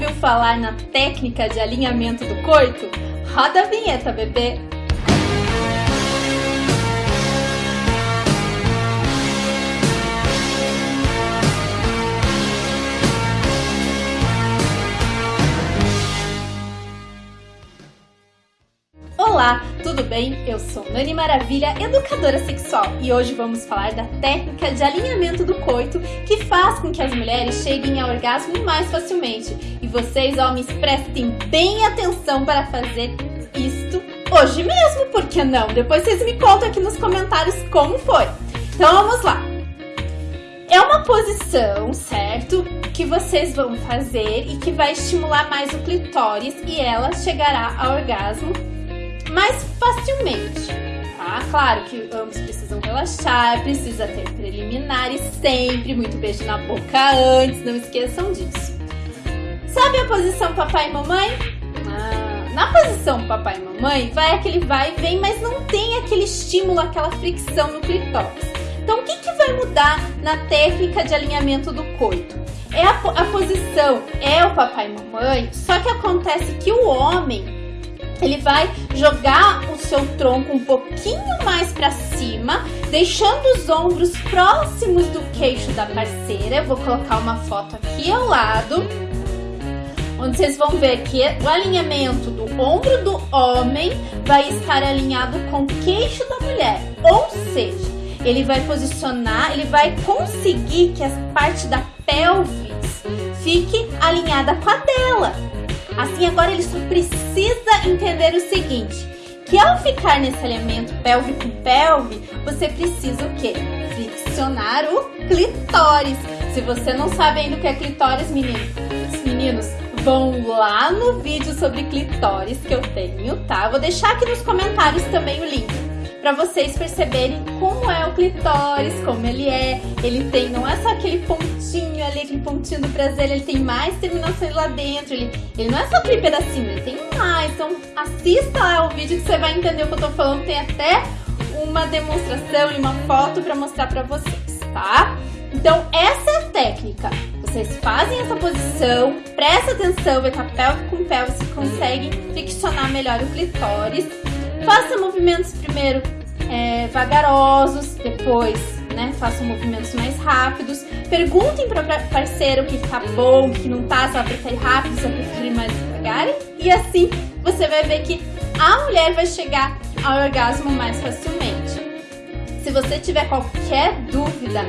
ouviu falar na técnica de alinhamento do coito? Roda a vinheta, bebê! Tudo bem? Eu sou Nani Maravilha, educadora sexual, e hoje vamos falar da técnica de alinhamento do coito que faz com que as mulheres cheguem ao orgasmo mais facilmente. E vocês, homens, prestem bem atenção para fazer isto hoje mesmo, por que não? Depois vocês me contam aqui nos comentários como foi. Então vamos lá. É uma posição, certo? Que vocês vão fazer e que vai estimular mais o clitóris e ela chegará ao orgasmo mais facilmente. Tá? Claro que ambos precisam relaxar, precisa ter preliminares sempre, muito beijo na boca antes, não esqueçam disso. Sabe a posição papai e mamãe? Ah, na posição papai e mamãe, vai aquele vai e vem, mas não tem aquele estímulo, aquela fricção no clitóris. Então, o que, que vai mudar na técnica de alinhamento do coito? É a, a posição, é o papai e mamãe, só que acontece que o homem ele vai jogar o seu tronco um pouquinho mais para cima, deixando os ombros próximos do queixo da parceira. Eu vou colocar uma foto aqui ao lado, onde vocês vão ver que o alinhamento do ombro do homem vai estar alinhado com o queixo da mulher. Ou seja, ele vai posicionar, ele vai conseguir que a parte da pelvis fique alinhada com a dela. Assim, agora ele só precisa entender o seguinte, que ao ficar nesse alinhamento pelve com pelve, você precisa o quê? Friccionar o clitóris. Se você não sabe ainda o que é clitóris, meninos, meninos, vão lá no vídeo sobre clitóris que eu tenho, tá? Vou deixar aqui nos comentários também o link para vocês perceberem como é o clitóris, como ele é. Ele tem, não é só aquele pontinho ali, aquele pontinho do prazer, ele tem mais terminações lá dentro. Ele, ele não é só aquele pedacinho, ele tem mais. Então assista lá o vídeo que você vai entender o que eu tô falando. Tem até uma demonstração e uma foto para mostrar para vocês, tá? Então essa é a técnica. Vocês fazem essa posição, presta atenção, vê que a pelve com pelve você consegue friccionar melhor o clitóris Faça movimentos primeiro é, vagarosos, depois né, faça movimentos mais rápidos. Perguntem para o parceiro o que tá bom, o que não tá, se ela prefere rápido, se ela prefere mais devagar. E assim você vai ver que a mulher vai chegar ao orgasmo mais facilmente. Se você tiver qualquer dúvida,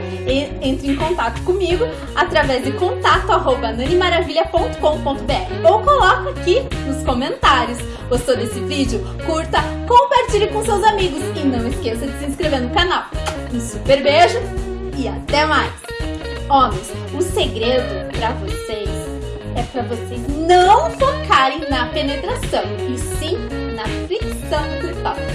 entre em contato comigo através de contato arroba nanimaravilha.com.br ou coloca aqui nos comentários. Gostou desse vídeo? Curta, compartilhe com seus amigos e não esqueça de se inscrever no canal. Um super beijo e até mais! Homens, o segredo para vocês é para vocês não focarem na penetração, e sim na fricção do clitóris.